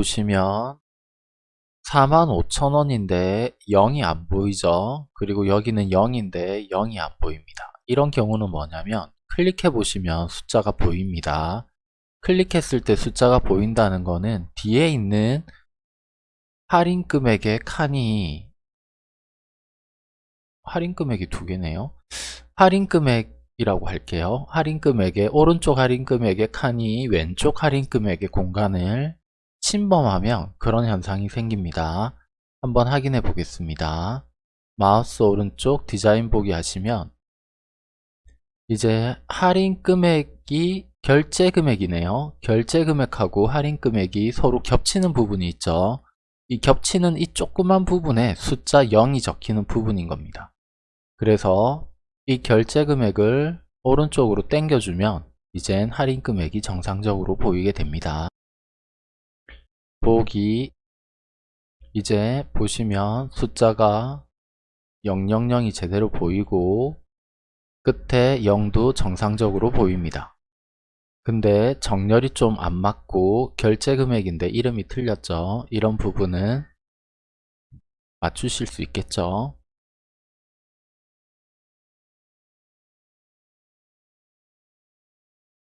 보시면 45,000원인데 0이 안 보이죠? 그리고 여기는 0인데 0이 안 보입니다. 이런 경우는 뭐냐면 클릭해 보시면 숫자가 보입니다. 클릭했을 때 숫자가 보인다는 거는 뒤에 있는 할인 금액의 칸이 할인 금액이 두 개네요. 할인 금액이라고 할게요. 할인 금액의 오른쪽 할인 금액의 칸이 왼쪽 할인 금액의 공간을 침범하면 그런 현상이 생깁니다. 한번 확인해 보겠습니다. 마우스 오른쪽 디자인 보기 하시면 이제 할인 금액이 결제 금액이네요. 결제 금액하고 할인 금액이 서로 겹치는 부분이 있죠. 이 겹치는 이 조그만 부분에 숫자 0이 적히는 부분인 겁니다. 그래서 이 결제 금액을 오른쪽으로 당겨주면 이젠 할인 금액이 정상적으로 보이게 됩니다. 보기 이제 보시면 숫자가 000이 제대로 보이고 끝에 0도 정상적으로 보입니다. 근데 정렬이 좀 안 맞고 결제 금액인데 이름이 틀렸죠. 이런 부분은 맞추실 수 있겠죠.